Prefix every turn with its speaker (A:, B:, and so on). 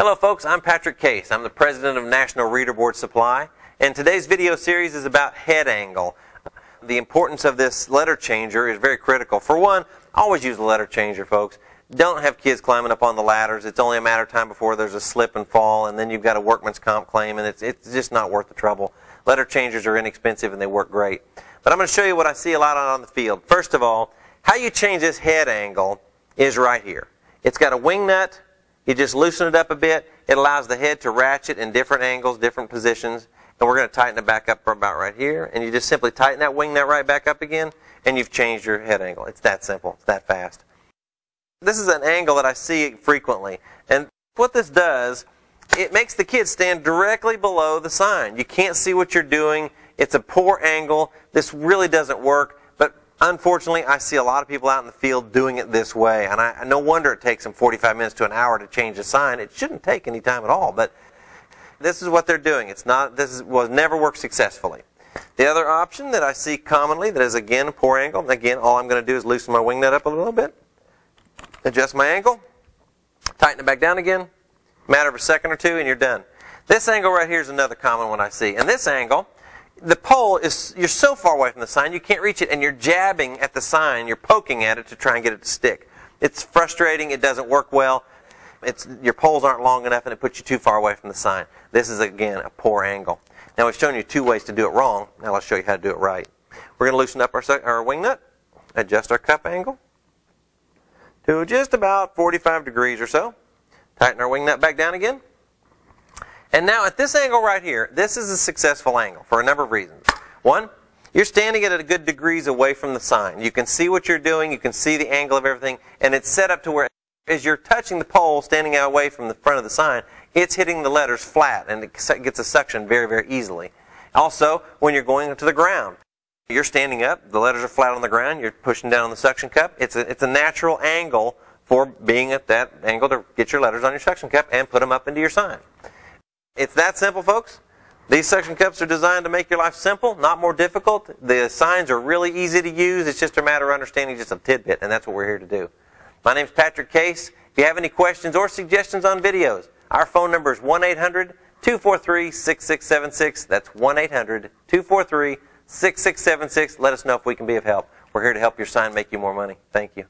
A: Hello folks, I'm Patrick Case. I'm the president of National Reader Board Supply, and today's video series is about head angle. The importance of this letter changer is very critical. For one, always use the letter changer, folks. Don't have kids climbing up on the ladders. It's only a matter of time before there's a slip and fall, and then you've got a workman's comp claim, and it's, it's just not worth the trouble. Letter changers are inexpensive and they work great. But I'm going to show you what I see a lot on the field. First of all, how you change this head angle is right here. It's got a wing nut. You just loosen it up a bit. It allows the head to ratchet in different angles, different positions. And we're going to tighten it back up about right here. And you just simply tighten that wing nut right back up again, and you've changed your head angle. It's that simple. It's that fast. This is an angle that I see frequently. And what this does, it makes the kid stand directly below the sign. You can't see what you're doing. It's a poor angle. This really doesn't work. Unfortunately, I see a lot of people out in the field doing it this way. And I, no wonder it takes them 45 minutes to an hour to change a sign. It shouldn't take any time at all. But this is what they're doing. It's not, this is, was never worked successfully. The other option that I see commonly that is again a poor angle, again, all I'm going to do is loosen my wing nut up a little bit adjust my angle, tighten it back down again, matter of a second or two, and you're done. This angle right here is another common one I see. And this angle, the pole is, you're so far away from the sign, you can't reach it, and you're jabbing at the sign, you're poking at it to try and get it to stick. It's frustrating, it doesn't work well. It's, your poles aren't long enough, and it puts you too far away from the sign. This is, again, a poor angle. Now, we've shown you two ways to do it wrong. Now, let's show you how to do it right. We're going to loosen up our, our wing nut, adjust our cup angle, to just about 45 degrees or so. Tighten our wing nut back down again. And now at this angle right here, this is a successful angle for a number of reasons. One, you're standing at a good degrees away from the sign. You can see what you're doing, you can see the angle of everything, and it's set up to where as you're touching the pole standing out away from the front of the sign, it's hitting the letters flat and it gets a suction very, very easily. Also, when you're going to the ground, you're standing up, the letters are flat on the ground, you're pushing down on the suction cup. It's a, it's a natural angle for being at that angle to get your letters on your suction cup and put them up into your sign. It's that simple, folks. These suction cups are designed to make your life simple, not more difficult. The signs are really easy to use. It's just a matter of understanding just a tidbit, and that's what we're here to do. My name is Patrick Case. If you have any questions or suggestions on videos, our phone number is 1 800 243 6676. That's 1 800 243 6676. Let us know if we can be of help. We're here to help your sign make you more money. Thank you.